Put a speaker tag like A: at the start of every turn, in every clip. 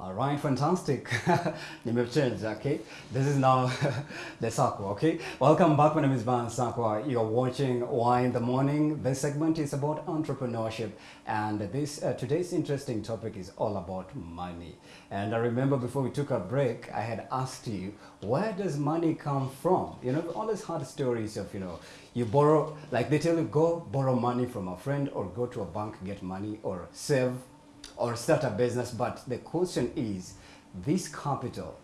A: All right, fantastic. Name changed, okay? This is now the Sakwa, okay? Welcome back. My name is Ban Sakwa. You're watching Why in the Morning. This segment is about entrepreneurship, and this uh, today's interesting topic is all about money. And I remember before we took a break, I had asked you, where does money come from? You know, all these hard stories of, you know, you borrow, like they tell you, go borrow money from a friend or go to a bank, get money or save or start a business. But the question is, this capital,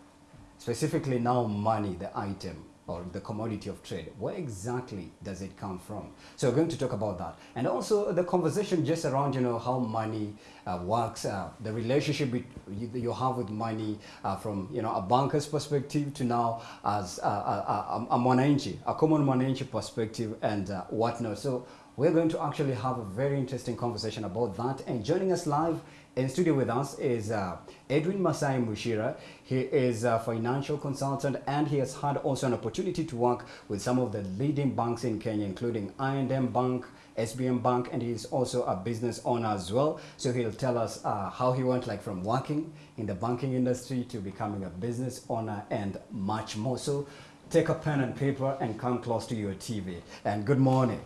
A: specifically now money, the item or the commodity of trade, where exactly does it come from? So we're going to talk about that. And also the conversation just around, you know, how money uh, works, uh, the relationship you, you have with money uh, from, you know, a banker's perspective to now as a, a, a, a a common mwananchi perspective and uh, whatnot. So we're going to actually have a very interesting conversation about that. And joining us live in studio with us is uh, Edwin Masai Mushira. He is a financial consultant and he has had also an opportunity to work with some of the leading banks in Kenya, including I&M Bank, SBM Bank, and he's also a business owner as well. So he'll tell us uh, how he went like from working in the banking industry to becoming a business owner and much more. So take a pen and paper and come close to your TV. And good morning.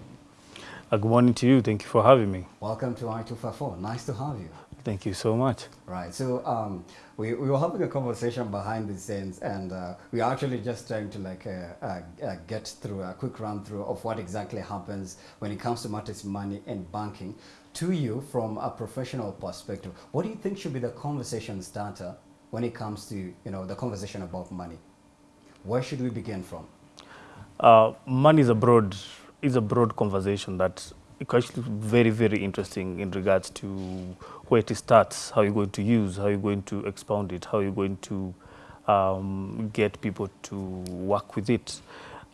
B: Uh, good morning to you. Thank you for having me.
A: Welcome to Y254. Nice to have you.
B: Thank you so much.
A: Right. So um, we, we were having a conversation behind the scenes, and uh, we are actually just trying to like uh, uh, uh, get through a quick run through of what exactly happens when it comes to matters money and banking. To you, from a professional perspective, what do you think should be the conversation starter when it comes to you know the conversation about money? Where should we begin from?
B: Uh, money is a broad is a broad conversation that actually very very interesting in regards to where it starts, how you're going to use, how you're going to expound it, how you're going to um, get people to work with it.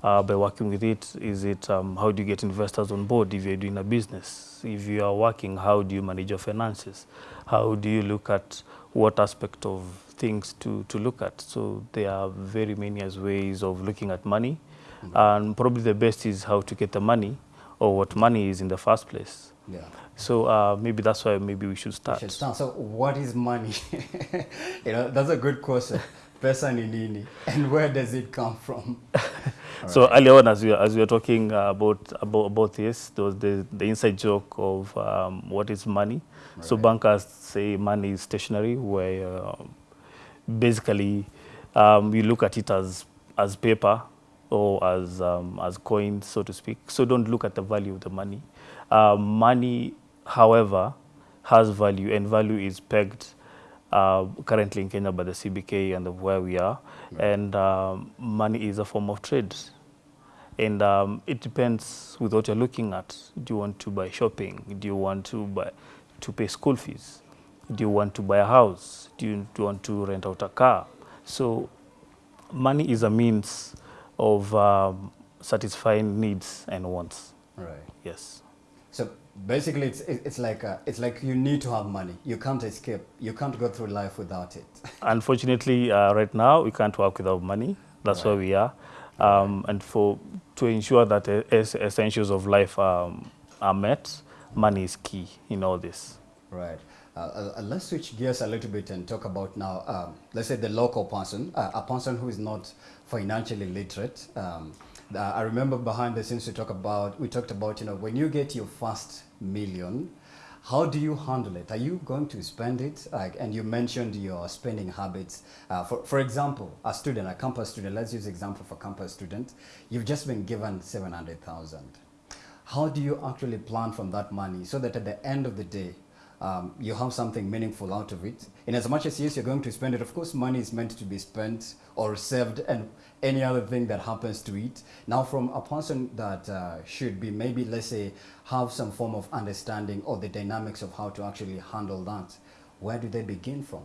B: Uh, by working with it, is it um, how do you get investors on board if you're doing a business? If you are working, how do you manage your finances? How do you look at what aspect of things to, to look at? So there are very many ways of looking at money. Mm -hmm. And probably the best is how to get the money or what money is in the first place.
A: Yeah.
B: So uh, maybe that's why maybe we should start.
A: We should start. So what is money? you know, that's a good question. Pesa ni nini? And where does it come from?
B: so right. earlier on, as we, as we were talking uh, about, about, about this, there was the, the inside joke of um, what is money. Right. So bankers say money is stationary, where uh, basically um, you look at it as, as paper or as, um, as coins, so to speak. So don't look at the value of the money. Uh, money, however, has value, and value is pegged uh, currently in Kenya by the CBK and of where we are. Right. And um, money is a form of trade. And um, it depends with what you're looking at. Do you want to buy shopping? Do you want to buy to pay school fees? Do you want to buy a house? Do you, do you want to rent out a car? So money is a means of um, satisfying needs and wants.
A: Right.
B: Yes.
A: So basically, it's it's like uh, it's like you need to have money. You can't escape. You can't go through life without it.
B: Unfortunately, uh, right now we can't work without money. That's right. where we are, um, and for to ensure that essentials of life um, are met, money is key in all this.
A: Right. Uh, uh, let's switch gears a little bit and talk about now, um, let's say the local person, uh, a person who is not financially literate. Um, I remember behind the scenes we talk about, we talked about, you know, when you get your first million, how do you handle it? Are you going to spend it? Like, and you mentioned your spending habits. Uh, for, for example, a student, a campus student, let's use example for campus student. You've just been given 700,000. How do you actually plan from that money so that at the end of the day, um, you have something meaningful out of it. In as much as yes, you're going to spend it, of course, money is meant to be spent or saved and any other thing that happens to it. Now, from a person that uh, should be maybe, let's say, have some form of understanding or the dynamics of how to actually handle that, where do they begin from?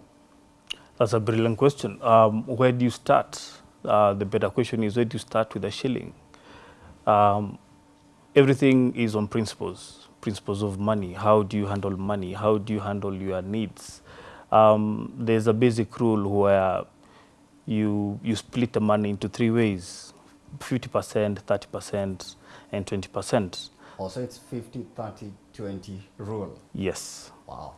B: That's a brilliant question. Um, where do you start? Uh, the better question is where do you start with a shilling? Um, everything is on principles principles of money. How do you handle money? How do you handle your needs? Um, there's a basic rule where you, you split the money into three ways, 50%, 30%, and 20%.
A: Also, it's 50, 30, 20 rule.
B: Yes.
A: Wow.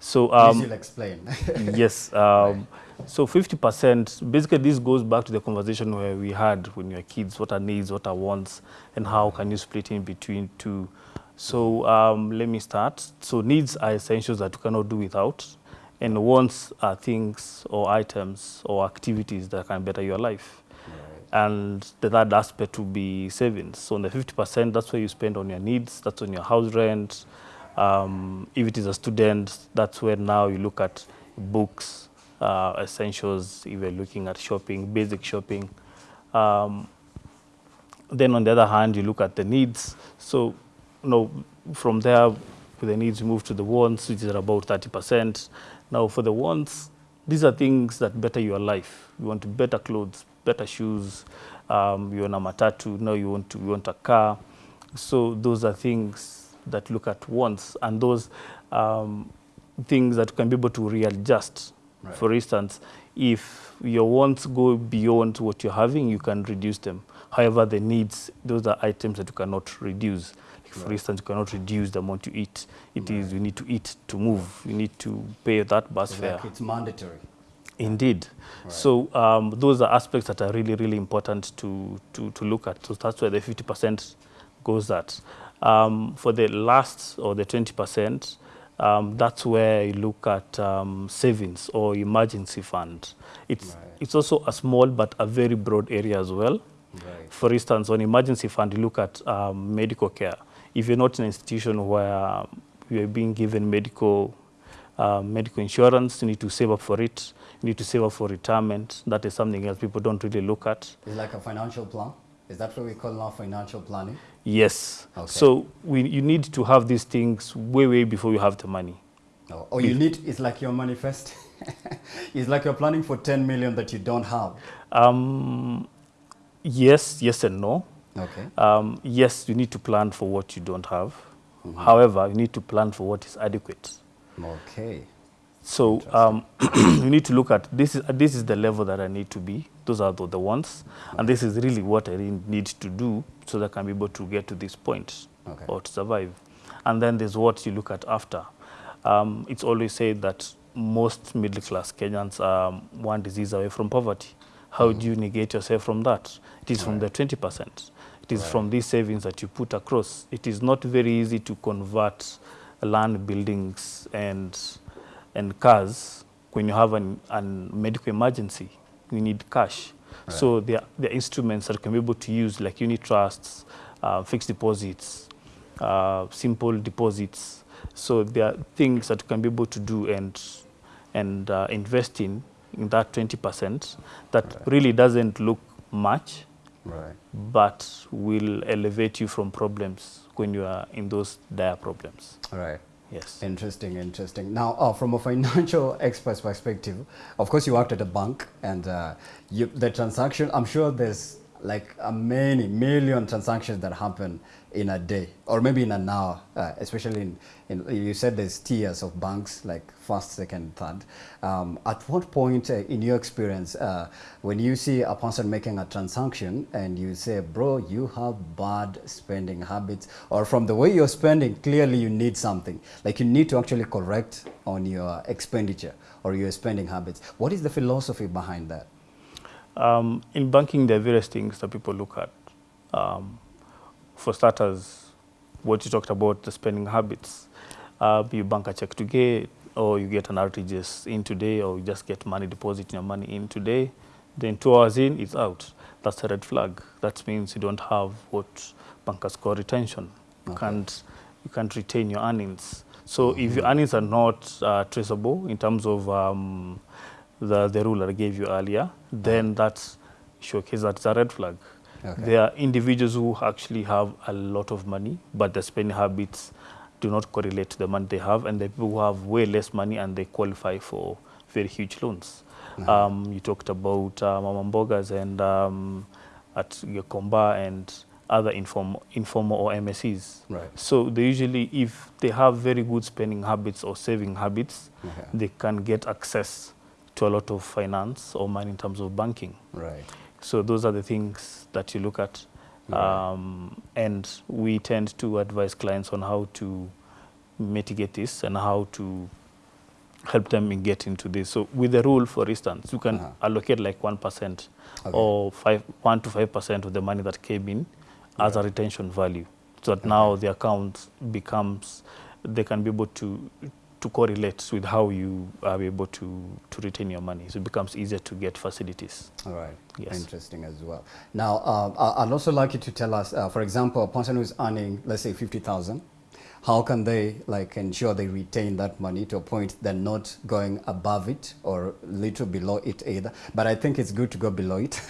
B: So
A: Please
B: um,
A: you'll explain.
B: yes. Um, So 50%, basically this goes back to the conversation where we had when you were kids, what are needs, what are wants, and how can you split in between two. So um, let me start. So needs are essentials that you cannot do without, and wants are things or items or activities that can better your life. And the third aspect would be savings. So on the 50%, that's where you spend on your needs, that's on your house rent. Um, if it is a student, that's where now you look at books, uh, essentials, if you're looking at shopping, basic shopping. Um, then on the other hand, you look at the needs. So, know, from there, the needs, move to the wants, which is about 30%. Now, for the wants, these are things that better your life. You want better clothes, better shoes. Um, you want a matatu. Now you want to, you want a car. So those are things that look at wants, and those um, things that can be able to readjust.
A: Right.
B: For instance, if your wants go beyond what you're having, you can reduce them. However, the needs, those are items that you cannot reduce. For
A: Right.
B: instance, you cannot reduce the amount you eat. It is you need to eat to move. You need to pay that bus
A: It's
B: fare.
A: it's mandatory.
B: Indeed.
A: Right.
B: So um, those are aspects that are really, really important to, to, to look at. So that's where the 50% goes at. Um, for the last or the 20%, um, that's where you look at um, savings or emergency fund. It's,
A: Right.
B: it's also a small but a very broad area as well.
A: Right.
B: For instance, on emergency fund, you look at um, medical care. If you're not in an institution where you're being given medical uh, medical insurance, you need to save up for it. You need to save up for retirement. That is something else people don't really look at.
A: It's like a financial plan. Is that what we call now financial planning?
B: Yes.
A: Okay.
B: So we, you need to have these things way, way before you have the money.
A: No. Or you need, it's like your manifest. it's like you're planning for 10 million that you don't have.
B: Um, yes, yes and no.
A: Okay.
B: Um, yes, you need to plan for what you don't have. However, you need to plan for what is adequate.
A: Okay.
B: So um, you need to look at this is this is the level that I need to be. Those are the, the wants, and this is really what I need to do so that I can be able to get to this point
A: Okay.
B: or to survive. And then there's what you look at after. Um, it's always said that most middle class Kenyans are one disease away from poverty. How do you negate yourself from that? It is from the 20%. It is from these savings that you put across. It is not very easy to convert land buildings and and cars when you have an, an medical emergency. You need cash. So there, are- there are instruments that can be able to use like unit trusts, uh, fixed deposits, uh, simple deposits. So there are things that you can be able to do and and uh, invest in in that 20% that really doesn't look much,
A: Right.
B: but will elevate you from problems when you are in those dire problems.
A: Right.
B: Yes.
A: Interesting, interesting. Now, uh, from a financial expert's perspective, of course, you worked at a bank, and uh, you, the transaction. I'm sure there's like a many million transactions that happen in a day, or maybe in an hour. Uh, especially in, in, you said there's tiers of banks, like first, second, third. Um, at what point, uh, in your experience, uh, when you see a person making a transaction and you say, "Bro, you have bad spending habits," or from the way you're spending, clearly you need something. Like you need to actually correct on your expenditure or your spending habits. What is the philosophy behind that?
B: Um, in banking, there are various things that people look at. Um, for starters, what you talked about, the spending habits. Uh, you bank a check today, or you get an RTGS in today, or you just get money, deposit your money in today. Then two hours in, it's out. That's a red flag. That means you don't have what bankers call retention. You,
A: Okay.
B: can't, you can't retain your earnings. So if your earnings are not uh, traceable in terms of um, the, the rule I gave you earlier, then that showcases that it's a red flag.
A: Okay.
B: There are individuals who actually have a lot of money, but their spending habits do not correlate to the money they have, and the people who have way less money and they qualify for very huge loans. Um, you talked about uh, Mama Mbogas and um, at Gikomba and other inform, informal or MSCs.
A: Right.
B: So they usually, if they have very good spending habits or saving habits,
A: Okay.
B: they can get access to a lot of finance or money in terms of banking.
A: Right.
B: So those are the things that you look at.
A: Right.
B: Um, and we tend to advise clients on how to mitigate this and how to help them in get into this. So with the rule, for instance, you can
A: Uh-huh.
B: allocate like 1%
A: Okay.
B: or five, 1 to 5% of the money that came in as a retention value. So that now the account becomes, they can be able to to correlate with how you are able to, to retain your money. So it becomes easier to get facilities.
A: All right.
B: Yes.
A: Interesting as well. Now, uh, I'd also like you to tell us, uh, for example, a person who's earning, let's say, 50,000, how can they like ensure they retain that money to a point they're not going above it or little below it either? But I think it's good to go below it.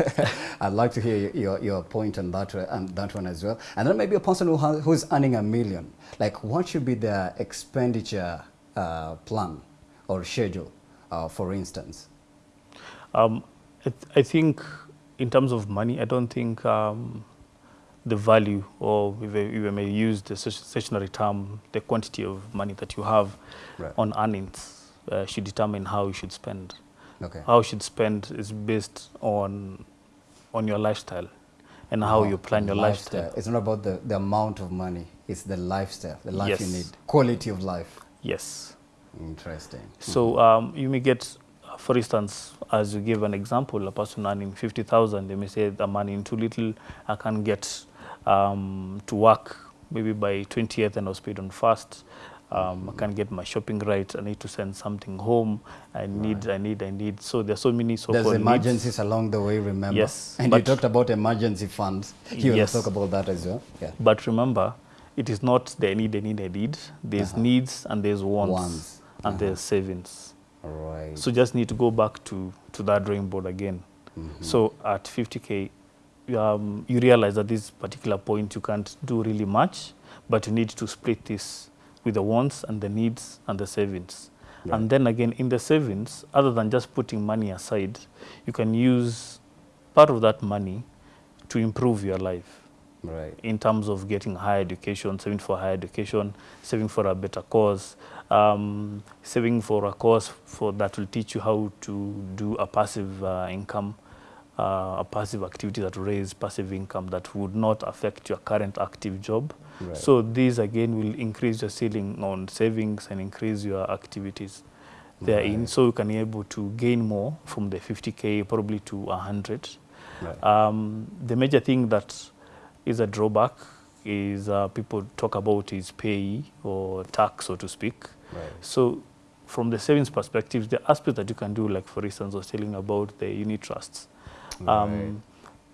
A: I'd like to hear your, your, your point on that, uh, on that one as well. And then maybe a person who has, who's earning a million, like what should be their expenditure uh, plan or schedule, uh, for instance?
B: Um, I, th- I think in terms of money, I don't think um, the value, or if I, if I may use the stat- stationary term, the quantity of money that you have
A: Right.
B: on earnings uh, should determine how you should spend.
A: Okay.
B: How you should spend is based on on your lifestyle and how
A: Oh,
B: you plan your lifestyle.
A: It's not about the, the amount of money, it's the lifestyle, the life you need, quality of life.
B: Yes.
A: Interesting.
B: So um, you may get, for instance, as you give an example, a person earning 50,000, they may say, I'm earning too little, I can't get um, to work maybe by 20th and I was paid on first. Um, I can't get my shopping right. I need to send something home. I need, I need, I need. So there's so many
A: There's
B: so-called needs.
A: emergencies along the way, remember?
B: Yes,
A: And you talked about emergency funds. You
B: Yes.
A: talk about that as well. Yeah.
B: But remember, it is not the need, the need, the need. There's
A: Uh-huh.
B: needs and there's wants,
A: Wants.
B: and
A: Uh-huh.
B: there's savings.
A: All right.
B: So just need to go back to, to that drawing board again.
A: Mhm.
B: So at 50K, um, you realize at this particular point you can't do really much, but you need to split this with the wants and the needs and the savings.
A: Right.
B: And then again, in the savings, other than just putting money aside, you can use part of that money to improve your life
A: Right.
B: in terms of getting higher education, saving for higher education, saving for a better cause, um, saving for a course for that will teach you how to do a passive uh, income, uh, a passive activity that will raise passive income that would not affect your current active job.
A: Right.
B: So these again will increase your ceiling on savings and increase your activities therein.
A: Right.
B: So you can be able to gain more from the 50k probably to 100.
A: Right.
B: Um, the major thing that is a drawback is uh, people talk about is pay or tax, so to speak.
A: right.
B: So from the savings perspective, the aspect that you can do, like for instance, I was telling about the unit trusts.
A: Right.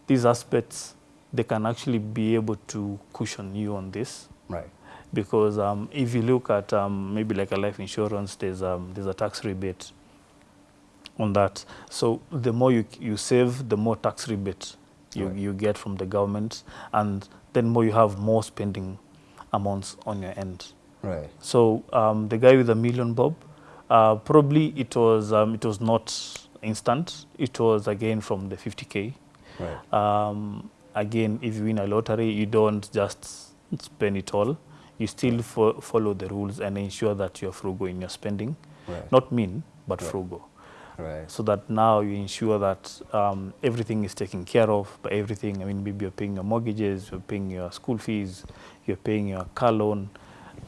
B: These aspects, they can actually be able to cushion you on this
A: Right.
B: because um, if you look at um, maybe like a life insurance, there's um, there's a tax rebate on that. So the more you you save, the more tax rebate you,
A: Right.
B: you get from the government, and then more you have more spending amounts on your end.
A: Right.
B: So um, the guy with a million bob, uh, probably it was um, it was not instant. It was again from the 50k.
A: Right.
B: Um, again, if you win a lottery, you don't just spend it all. You still fo- follow the rules and ensure that you're frugal in your spending.
A: Right.
B: Not mean, but
A: Right.
B: frugal.
A: Right.
B: So that now you ensure that um, everything is taken care of by everything. I mean, maybe you're paying your mortgages, you're paying your school fees, you're paying your car loan.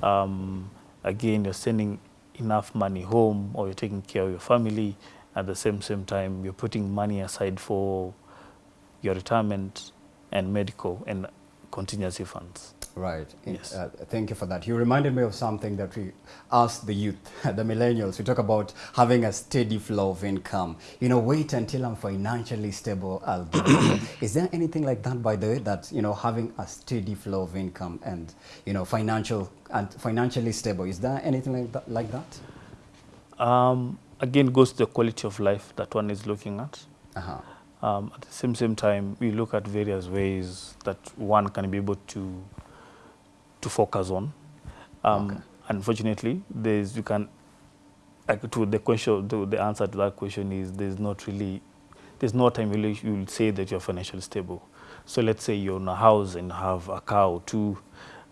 B: Um, again, you're sending enough money home or you're taking care of your family. At the same, same time, you're putting money aside for your retirement and medical and contingency funds.
A: Right.
B: Yes.
A: Uh, thank you for that. You reminded me of something that we asked the youth, the millennials. We talk about having a steady flow of income. You know, wait until I'm financially stable, I'll give it. Is there anything like that, by the way, that, you know, having a steady flow of income and, you know, financial and financially stable, is there anything like that? Like that?
B: Um, again, goes to the quality of life that one is looking at.
A: Uh-huh.
B: Um, at the same same time, we look at various ways that one can be able to to focus on. Um,
A: Okay.
B: Unfortunately, there's you can like to the question the, the answer to that question is there's not really there's no time really you will say that you're financially stable. So let's say you own a house and have a car or two.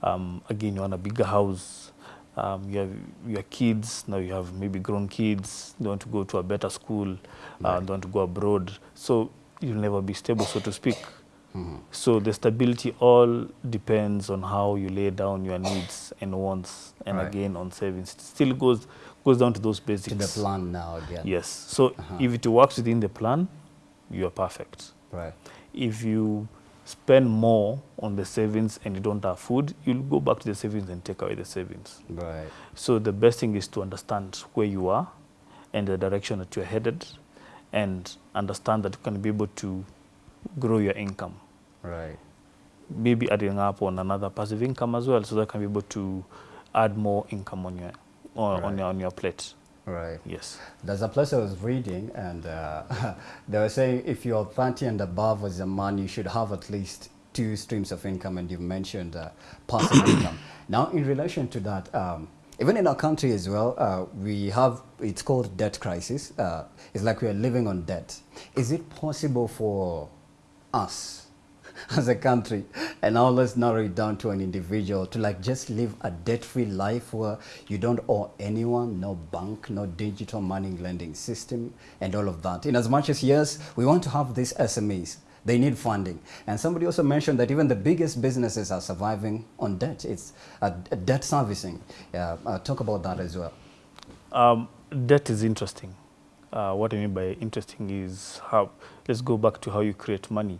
B: Um, again, you want a bigger house. Um, you have your kids now. You have maybe grown kids. They want to go to a better school. Uh,
A: Right.
B: they want to go abroad. So you'll never be stable, so to speak.
A: Mhm.
B: So the stability all depends on how you lay down your needs and wants, and
A: Right.
B: again on savings. It still goes goes down to those basics.
A: To the plan now again.
B: Yes. So if it works within the plan, you are perfect.
A: Right.
B: If you spend more on the savings and you don't have food, you'll go back to the savings and take away the savings.
A: Right.
B: So the best thing is to understand where you are and the direction that you're headed and understand that you can be able to grow your income.
A: Right.
B: Maybe adding up on another passive income as well so that can be able to add more income on your, on, on your, on your plate.
A: Right.
B: Yes.
A: There's a place I was reading, and uh, they were saying if you're 30 and above as a man, you should have at least two streams of income, and you mentioned uh, passive income. Now, in relation to that, um, even in our country as well, uh, we have it's called debt crisis. Uh, it's like we are living on debt. Is it possible for us as a country. And now let's narrow it down to an individual to like just live a debt-free life where you don't owe anyone no bank no digital money lending system and all of that. In as much as yes we want to have these smes they need funding. And somebody also mentioned that even the biggest businesses are surviving on debt. It's a, debt servicing. Yeah uh, talk about that as well.
B: Um, debt is interesting. Uh, what I mean by interesting is how, let's go back to how you create money.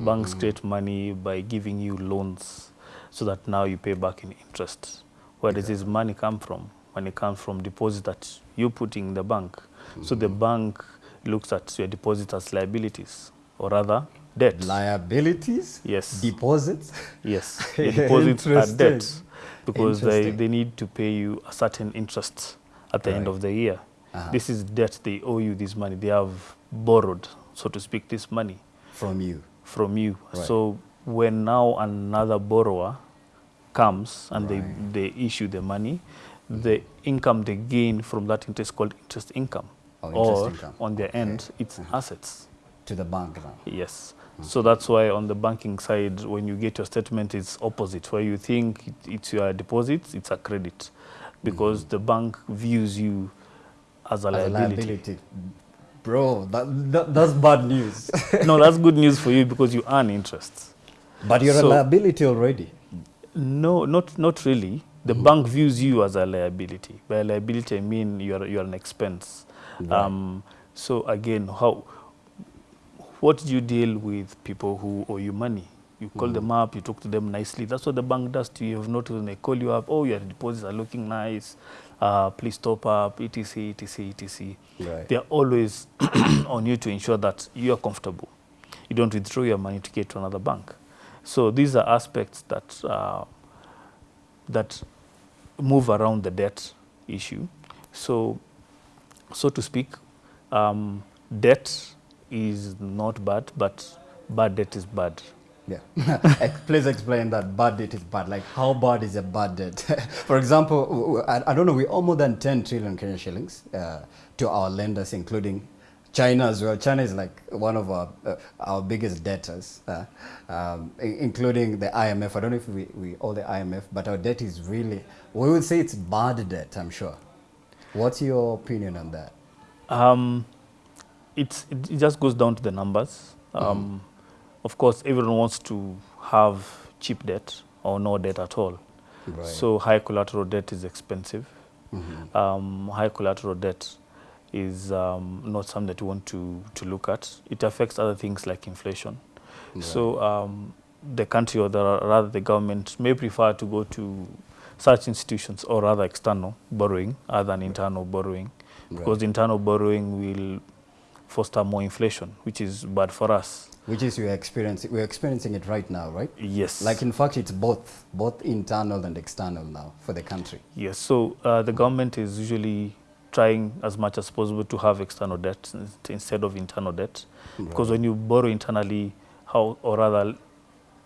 B: Banks create money by giving you loans so that now you pay back in interest. Where does this money come from? Money comes from deposit that you put in the bank. So the bank looks at your deposit as liabilities or rather debt.
A: liabilities
B: Yes.
A: deposits
B: Yes, your deposits are debt because they, they need to pay you a certain interest at the end of the year.
A: Uh-huh.
B: This is debt, they owe you this money. They have borrowed, so to speak, this money
A: from you
B: from you.
A: Right.
B: So when now another borrower comes and
A: Right.
B: they, they issue the money, the income they gain from that interest is called interest income.
A: Oh, interest
B: or
A: income.
B: on their
A: Okay.
B: end, it's assets.
A: to the bank now
B: Yes. So that's why on the banking side, when you get your statement, it's opposite. Where you think it, it's your deposit, it's a credit, because the bank views you as a
A: as a
B: liability.
A: liability. Bro, that, that, that's bad news.
B: no, that's good news for you because you earn interest.
A: but you're
B: So-
A: a liability already.
B: No, not not really. The bank views you as a liability. By liability, I mean you're you're an expense.
A: Right.
B: Um, so again, how what do you deal with people who owe you money? You call them up, you talk to them nicely. That's what the bank does to you. You've noticed when they call you up, oh, your deposits are looking nice. Uh, please top up, etc., etc., etc.
A: Right.
B: They're always on you to ensure that you are comfortable. You don't withdraw your money to get to another bank. So these are aspects that uh, that move around the debt issue. So, so to speak, um, debt is not bad, but bad debt is bad.
A: Yeah. Please explain that bad debt is bad. Like, how bad is a bad debt? For example, I don't know, we owe more than 10 trillion Kenyan shillings uh, to our lenders, including China as well. China is like one of our, uh, our biggest debtors, uh, um, including the IMF. I don't know if we, we owe the IMF, but our debt is really, we would say it's bad debt, I'm sure. What's your opinion on that?
B: Um, it's, it it just goes down to the numbers. Um, Of course, everyone wants to have cheap debt or no debt at all.
A: Right.
B: So high collateral debt is expensive.
A: Mhm.
B: Um, high collateral debt is um, not something that you want to, to look at. It affects other things like inflation. So um, the country or the, rather the government may prefer to go to such institutions or rather external borrowing other than internal borrowing because internal borrowing will foster more inflation, which is bad for us.
A: Which is you're experiencing, we're experiencing it right now, right?
B: Yes.
A: Like in fact, it's both, both internal and external now for the country.
B: Yes, so uh, the government is usually trying as much as possible to have external debt instead of internal debt. Because when you borrow internally, how, or rather,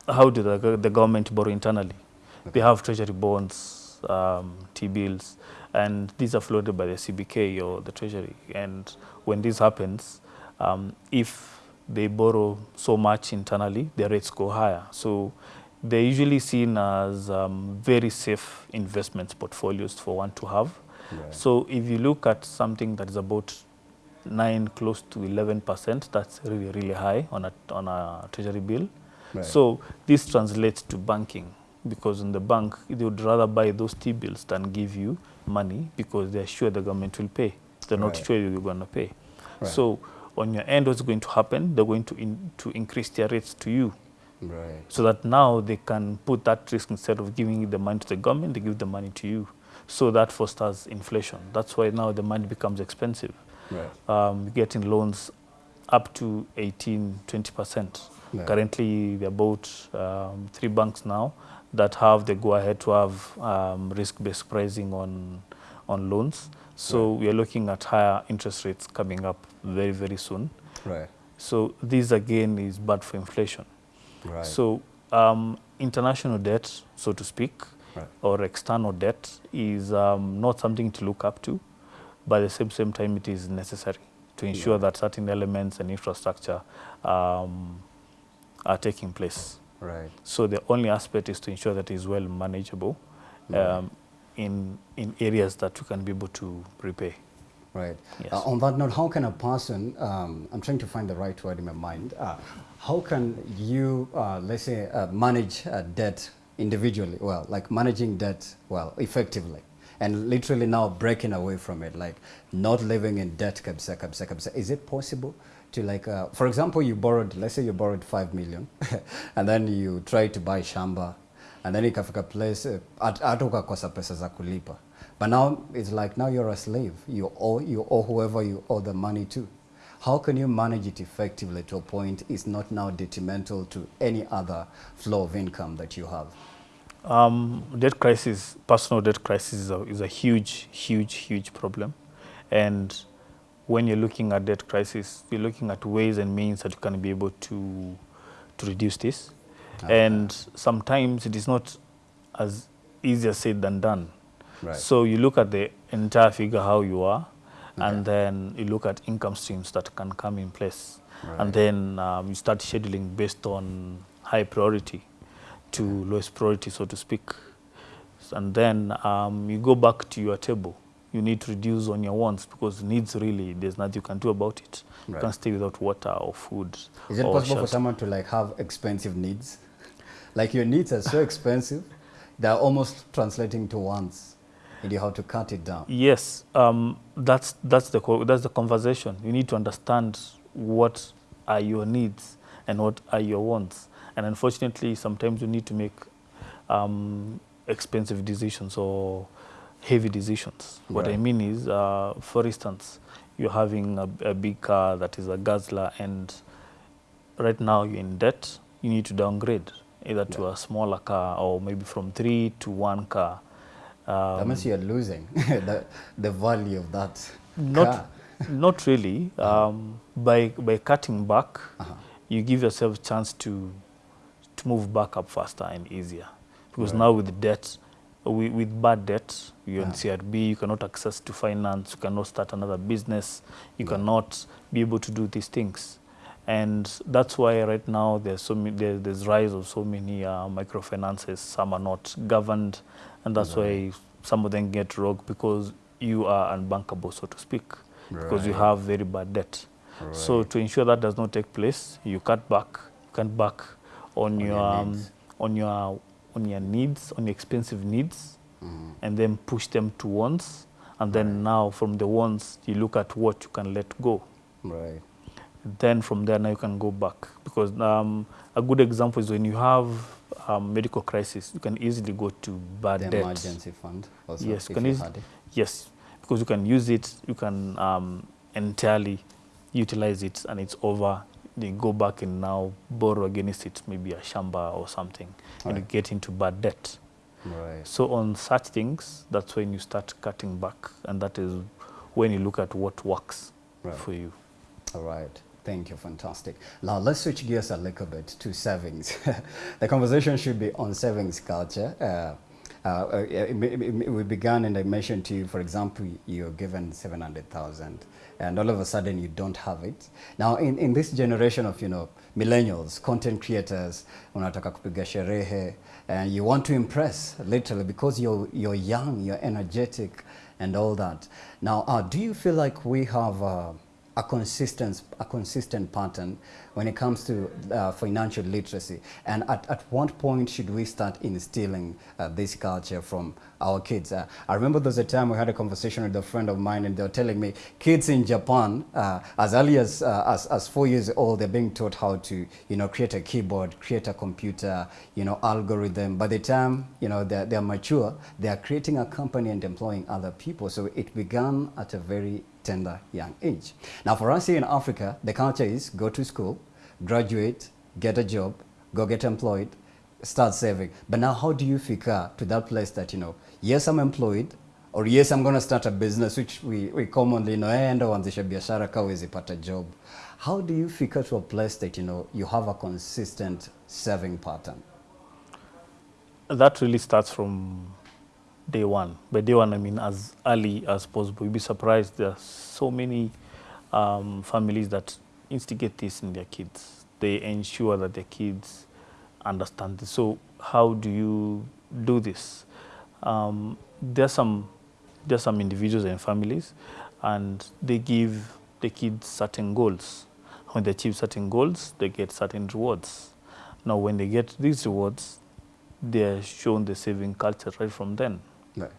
B: how do the, the government borrow internally? They have treasury bonds, um, T-bills, and these are floated by the CBK or the treasury. And when this happens, um, if they borrow so much internally, their rates go higher. So they're usually seen as um, very safe investments portfolios for one to have.
A: Right.
B: So if you look at something that is about nine, close to 11%, that's really, really high on a, on a treasury bill.
A: Right.
B: So this translates to banking because in the bank, they would rather buy those T-bills than give you money because they're sure the government will pay. They're not
A: Right.
B: sure you're going to pay.
A: Right.
B: So on your end, what's going to happen? They're going to in, to increase their rates to you,
A: Right.
B: so that now they can put that risk instead of giving the money to the government, they give the money to you. So that fosters inflation. That's why now the money becomes expensive.
A: Right.
B: Um, getting loans up to 18, 20 percent.
A: Yeah.
B: Currently, there are about um, three banks now that have the go-ahead to have um, risk-based pricing on on loans. So we are looking at higher interest rates coming up very, very soon.
A: Right.
B: So this again is bad for inflation.
A: Right.
B: So um, international debt, so to speak,
A: Right.
B: or external debt is um, not something to look up to, but at the same, same time it is necessary to ensure that certain elements and infrastructure um, are taking place.
A: Right.
B: So the only aspect is to ensure that it is well manageable um, in, in areas that we can be able to repay.
A: Right.
B: Yes.
A: Uh, on that note, how can a person, um, I'm trying to find the right word in my mind, uh, how can you, uh, let's say, uh, manage uh, debt individually? Well, like managing debt, well, effectively. And literally now breaking away from it, like not living in debt, kabisa, kabisa, kabisa. Is it possible to like, uh, for example, you borrowed, let's say you borrowed 5 million, and then you try to buy shamba, and then ikafika place, at- hata ukakosa pesa za kulipa. But now it's like now you're a slave. You owe you owe whoever you owe the money to. How can you manage it effectively to a point is not now detrimental to any other flow of income that you have?
B: Um, debt crisis, personal debt crisis is a, is a huge, huge, huge problem. And when you're looking at debt crisis, you're looking at ways and means that you can be able to, to reduce this. And sometimes it is not as easy as said than done.
A: Right.
B: So you look at the entire figure, how you are, and then you look at income streams that can come in place.
A: Right.
B: And then um, you start scheduling based on high priority to lowest priority, so to speak. And then um, you go back to your table. You need to reduce on your wants because needs really, there's nothing you can do about it. You
A: Right.
B: can't stay without water or food.
A: Is it possible for someone to like have expensive needs? Like your needs are so expensive, they're almost translating to wants. And you have to cut it down.
B: Yes, um, that's that's the that's the conversation. You need to understand what are your needs and what are your wants. And unfortunately, sometimes you need to make um, expensive decisions or heavy decisions. What I mean is, uh, for instance, you're having a, a big car that is a Guzzler, and right now you're in debt. You need to downgrade either to a smaller car or maybe from three to one car. Um,
A: that means you're losing the, the value of that
B: not
A: car.
B: not really um, by by cutting back you give yourself a chance to to move back up faster and easier because now with debt with, with bad debt you're in CRB you cannot access to finance you cannot start another business you cannot be able to do these things. And that's why right now there's so many, there, there's rise of so many uh, microfinances. Some are not governed and that's why some of them get rogue because you are unbankable so to speak because you have very bad debt. So to ensure that does not take place you cut back cut back on, your,
A: your
B: um, on your on your needs on your expensive needs and then push them to wants and then now from the wants you look at what you can let go
A: Right.
B: then from there now you can go back because um, a good example is when you have um, medical crisis you can easily go to bad
A: The
B: debt
A: emergency fund also.
B: yes you can
A: you it.
B: yes because you can use it you can um, entirely utilize it and it's over they go back and now borrow against it maybe a shamba or something and
A: Right.
B: get into bad debt
A: Right.
B: so on such things that's when you start cutting back and that is when you look at what works
A: Right.
B: for you
A: All right. Thank you. Fantastic. Now let's switch gears a little bit to savings. the conversation should be on savings culture. Uh, uh, uh, it- it- it- we began and I mentioned to you, for example, you're given 700,000 and all of a sudden you don't have it. Now in, in this generation of, you know, millennials, content creators, unataka kupiga sherehe and you want to impress literally because you're, you're young, you're energetic and all that. Now, uh, do you feel like we have uh, a consistent a consistent pattern when it comes to uh, financial literacy and at, at what point should we start instilling uh, this culture from our kids uh, i remember there was a time we had a conversation with a friend of mine and they were telling me kids in japan uh, as early as, uh, as as four years old they're being taught how to you know create a keyboard create a computer you know algorithm by the time you know they're, they're mature they are creating a company and employing other people so it began at a very tender young age. Now for us here in Africa, the culture is go to school, graduate, get a job, go get employed, start saving. But now how do you figure to that place that, you know, yes, I'm employed, or yes, I'm going to start a business, which we, we commonly know, eh, enda uanzishe biashara kawezi pata job. How do you figure to a place that, you know, you have a consistent serving pattern?
B: That really starts from day one. By day one, I mean as early as possible. You'd be surprised there are so many um, families that instigate this in their kids. They ensure that their kids understand this. So how do you do this? Um, there are some there are some individuals and families, and they give the kids certain goals. When they achieve certain goals, they get certain rewards. Now, when they get these rewards, they are shown the saving culture right from then.
A: Right.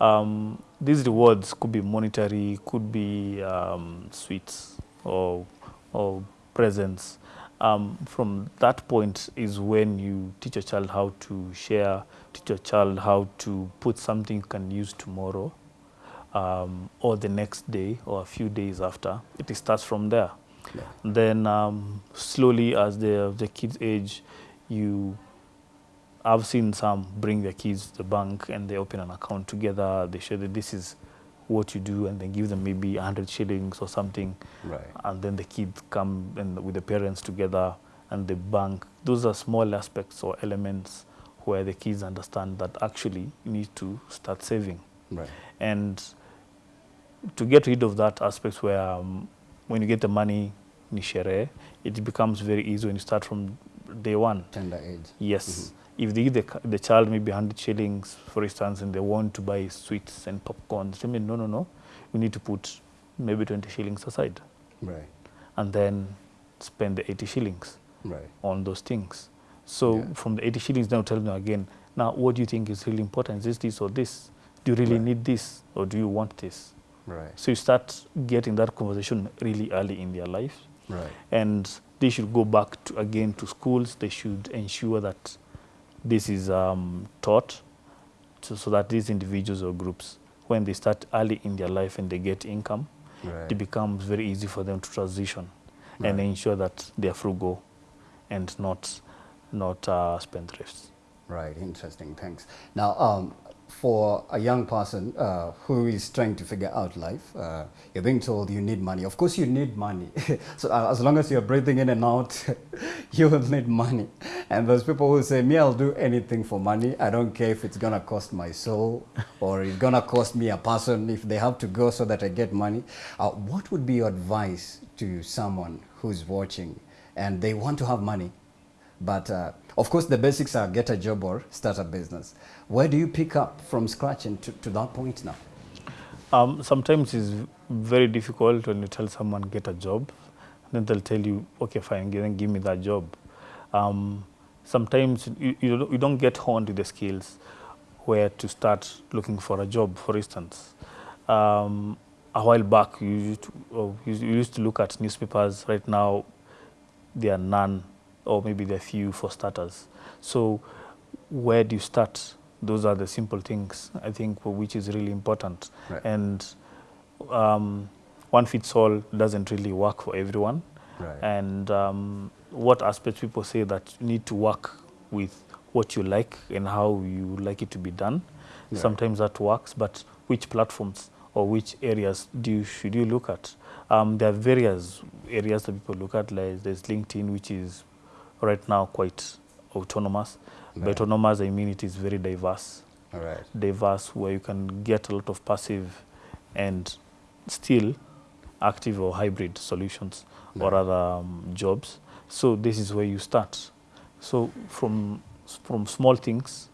B: Um, these rewards could be monetary, could be um, sweets or, or presents. Um, from that point is when you teach a child how to share, teach a child how to put something you can use tomorrow um, or the next day or a few days after. It starts from there.
A: Yeah.
B: Then um, slowly as the, the kids age, you I've seen some bring their kids to the bank and they open an account together. They show that this is what you do and then give them maybe 100 shillings or something.
A: Right.
B: And then the kids come and with the parents together and the bank. Those are small aspects or elements where the kids understand that actually you need to start saving.
A: Right.
B: And to get rid of that aspect where um, when you get the money, it becomes very easy when you start from day one.
A: Tender age.
B: Yes. If they give the, the child maybe 100 shillings, for instance, and they want to buy sweets and popcorn, they say, no, no, no, you need to put maybe 20 shillings aside
A: Right.
B: and then spend the 80 shillings
A: Right.
B: on those things. So
A: Yeah.
B: from the 80 shillings, now tell them again, now what do you think is really important? Is this, this or this? Do you really
A: Right.
B: need this or do you want this?
A: Right.
B: So you start getting that conversation really early in their life
A: Right.
B: and they should go back to, again to schools. They should ensure that this is um, taught so, so that these individuals or groups, when they start early in their life and they get income,
A: Right.
B: it becomes very easy for them to transition and ensure that they are frugal and not not uh, spendthrifts.
A: Right, interesting. Thanks. Now, um, for a young person uh, who is trying to figure out life, uh, you're being told you need money. Of course, you need money. so uh, as long as you're breathing in and out, you will need money. And those people who say, "Me, I'll do anything for money. I don't care if it's gonna cost my soul or it's gonna cost me a person. If they have to go so that I get money." Uh, what would be your advice to someone who's watching and they want to have money? But uh, of course, the basics are get a job or start a business. Where do you pick up from scratch and to, to that point now?
B: Um, sometimes it's very difficult when you tell someone get a job, then they'll tell you, okay, fine, then give me that job. Um, sometimes you, you, don't, get honed to the skills where to start looking for a job, for instance. Um, a while back, you used, to, you you used to look at newspapers. Right now, there are none, or maybe there are few for starters. So, where do you start? Those are the simple things I think which is really important.
A: Right.
B: And um, one fits all doesn't really work for everyone.
A: Right.
B: And um, what aspects people say that you need to work with what you like and how you like it to be done.
A: Right.
B: Sometimes that works, but which platforms or which areas do you, should you look at? Um, there are various areas that people look at. Like there's LinkedIn, which is right now quite autonomous. By
A: Right.
B: autonomous, I mean it is very diverse
A: All right.
B: diverse where you can get a lot of passive and still active or hybrid solutions or other um, jobs. So this is where you start. So from from small things,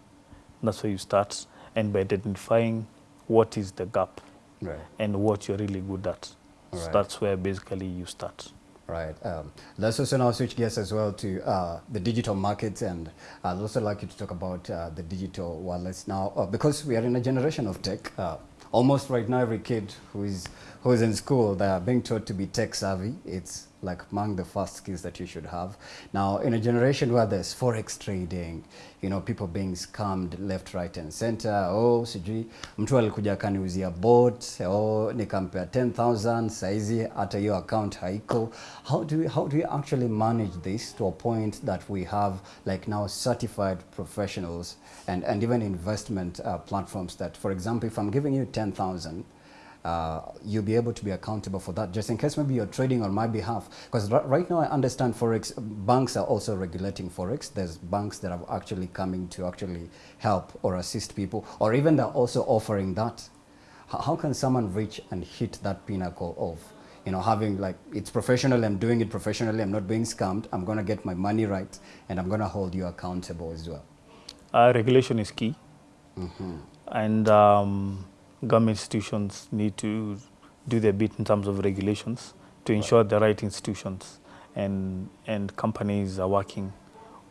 B: that's where you start, and by identifying what is the gap
A: Right.
B: and what you're really good at, So that's where basically you start.
A: Right. Um, let's also now switch gears as well to uh, the digital markets, and I'd also like you to talk about uh, the digital wallets now, uh, because we are in a generation of tech. Uh, almost right now, every kid who is who is in school, they are being taught to be tech savvy. It's like among the first skills that you should have. Now, in a generation where there's forex trading, you know, people being scammed left, right, and center. Oh, sijui mtu alikuja akaniuzia bot, oh, nikampea 10,000 saizi hata hiyo account haiko. How do we, how do we actually manage this to a point that we have like now certified professionals and, and even investment uh, platforms that, for example, if I'm giving you 10,000, uh, you'll be able to be accountable for that just in case maybe you're trading on my behalf. Because right now i understand forex banks are also regulating forex. There's banks that are actually coming to actually help or assist people or even they're also offering that. How can someone reach and hit that pinnacle of you know having like it's professional i'm doing it professionally i'm not being scammed i'm going to get my money right and i'm going to hold you accountable as well?
B: Uh, regulation is key, and um, government institutions need to do their bit in terms of regulations to ensure the right institutions and and companies are working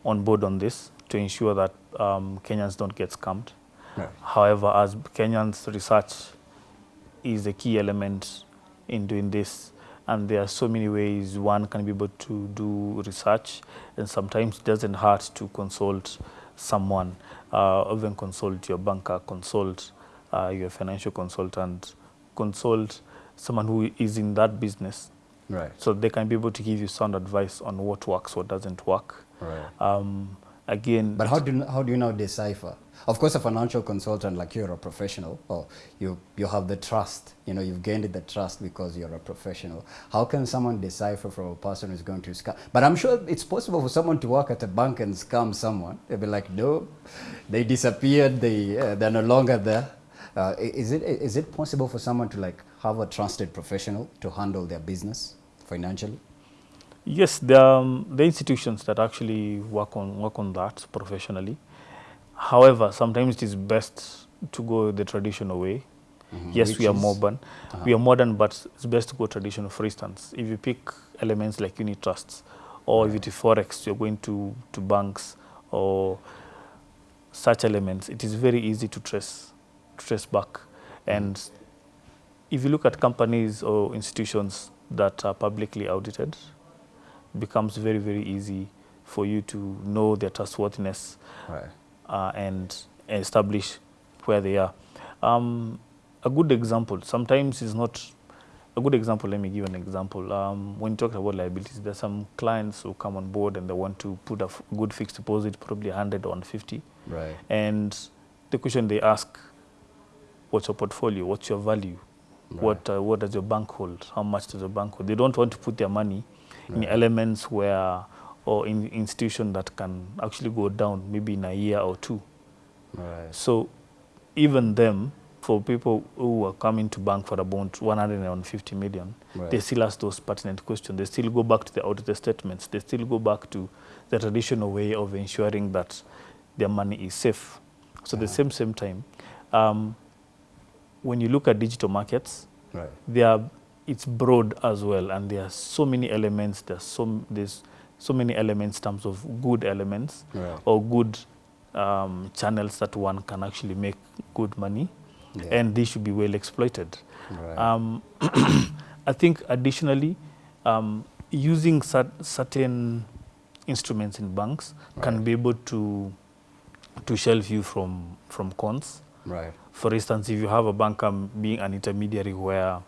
B: on board on this to ensure that um, Kenyans don't get scammed. However, as Kenyans research is a key element in doing this. And there are so many ways one can be able to do research, and sometimes it doesn't hurt to consult someone, uh, even consult your banker, consult uh, your financial consultant, consult someone who is in that business,
A: right
B: so they can be able to give you sound advice on what works, what doesn't work.
A: right
B: Um, again,
A: But how do you, how do you now decipher? Of course, a financial consultant like you're a professional, or you you have the trust. You know, you've gained the trust because you're a professional. How can someone decipher from a person who's going to scam? But I'm sure it's possible for someone to work at a bank and scam someone. They'll be like, no, they disappeared. They uh, they're no longer there. Uh, is it is it possible for someone to like have a trusted professional to handle their business financially?
B: Yes, are um, the institutions that actually work on work on that professionally. However, sometimes it is best to go the traditional way.
A: Mhm.
B: Yes,
A: Which
B: we are modern.
A: Uh-huh.
B: We are modern, but it's best to go traditional. For instance, if you pick elements like unit trusts, or if it is forex, you're going to to banks or such elements. It is very easy to trace trace back, and if you look at companies or institutions that are publicly audited, becomes very very easy for you to know their trustworthiness
A: Right.
B: uh, and establish where they are. Um, a good example, sometimes is not a good example. Let me give an example. Um, when you talk about liabilities, there are some clients who come on board and they want to put a f- good fixed deposit, probably 100 or 150.
A: Right.
B: And the question they ask, what's your portfolio? What's your value?
A: Right.
B: What, uh, what does your bank hold? How much does your bank hold? They don't want to put their money in elements where, or in institution that can actually go down maybe in a year or two.
A: Right.
B: So even them, for people who are coming to bank for about 150 million,
A: Right.
B: they still ask those pertinent questions. They still go back to the audited statements. They still go back to the traditional way of ensuring that their money is safe. So at the
A: Uh-huh.
B: same same time, um, when you look at digital markets,
A: Right.
B: they are it's broad as well, and there are so many elements. There's so there's so many elements in terms of good elements
A: Right.
B: or good um, channels that one can actually make good money,
A: Yeah.
B: and they should be well exploited.
A: Right.
B: Um, I think additionally, um, using cer- certain instruments in banks can be able to to shelve you from from cons.
A: right.
B: For instance, if you have a banker being an intermediary where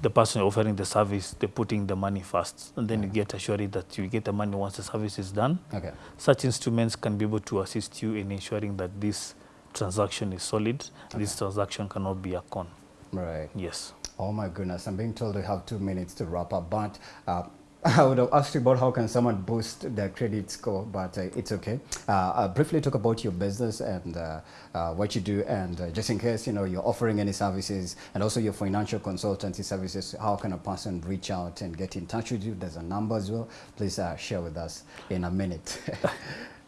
B: the person offering the service, they're putting the money first, and then you get assured that you get the money once the service is done.
A: Okay.
B: Such instruments can be able to assist you in ensuring that this transaction is solid. This transaction cannot be a con.
A: Right.
B: Yes.
A: Oh my goodness, I'm being told we have two minutes to wrap up, but uh, I would have asked you about how can someone boost their credit score, but uh, it's okay. Uh, I'll briefly talk about your business and uh, uh, what you do, and uh, just in case you know you're offering any services, and also your financial consultancy services. How can a person reach out and get in touch with you? There's a number as well. Please uh, share with us in a minute.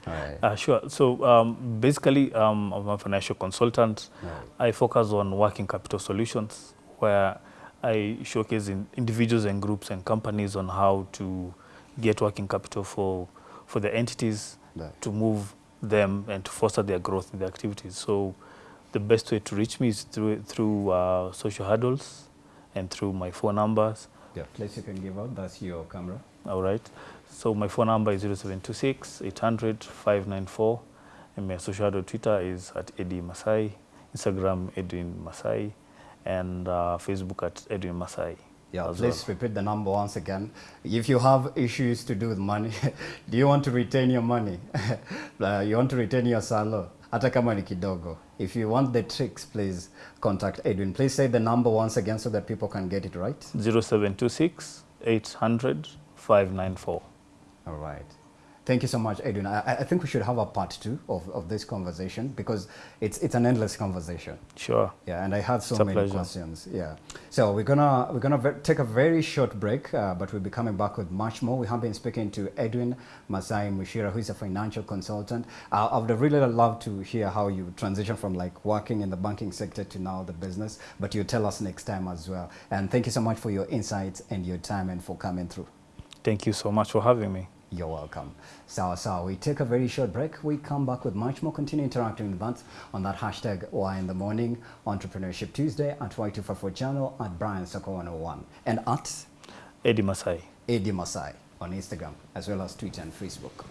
A: Right.
B: Uh, sure. So um, basically, um, I'm a financial consultant.
A: Right.
B: I focus on working capital solutions where I showcase in individuals and groups and companies on how to get working capital for, for the entities
A: Right.
B: to move them and to foster their growth in their activities. So the best way to reach me is through, through uh, social handles and through my phone numbers.
A: Yeah, place you can give out. That's your camera.
B: All right. So my phone number is 0726 800 594. And my social handle Twitter is at Eddie Masai, Instagram Edwin Masai, and uh, Facebook at Edwin Masai.
A: Yeah, please
B: well.
A: repeat the number once again. If you have issues to do with money, do you want to retain your money? Uh, you want to retain your salo? Hata kama ni kidogo. If you want the tricks, please contact Edwin. Please say the number once again so that people can get it right.
B: 0726 800 594.
A: All right. Thank you so much, Edwin. I, I think we should have a part two of, of this conversation because it's, it's an endless conversation.
B: Sure.
A: Yeah, and I had so many
B: pleasure.
A: questions. Yeah, so we're gonna we're gonna take a very short break, uh, but we'll be coming back with much more. We have been speaking to Edwin Masai Mushira, who is a financial consultant. Uh, I would really love to hear how you transition from like working in the banking sector to now the business, but you tell us next time as well. And thank you so much for your insights and your time and for coming through.
B: Thank you so much for having me.
A: You're welcome. So, so we take a very short break. We come back with much more. Continue interacting with us on that hashtag Why in the Morning Entrepreneurship Tuesday at Y254 channel at Brian Soko 101 and at
B: Eddie Masai.
A: Eddie Masai on Instagram as well as Twitter and Facebook.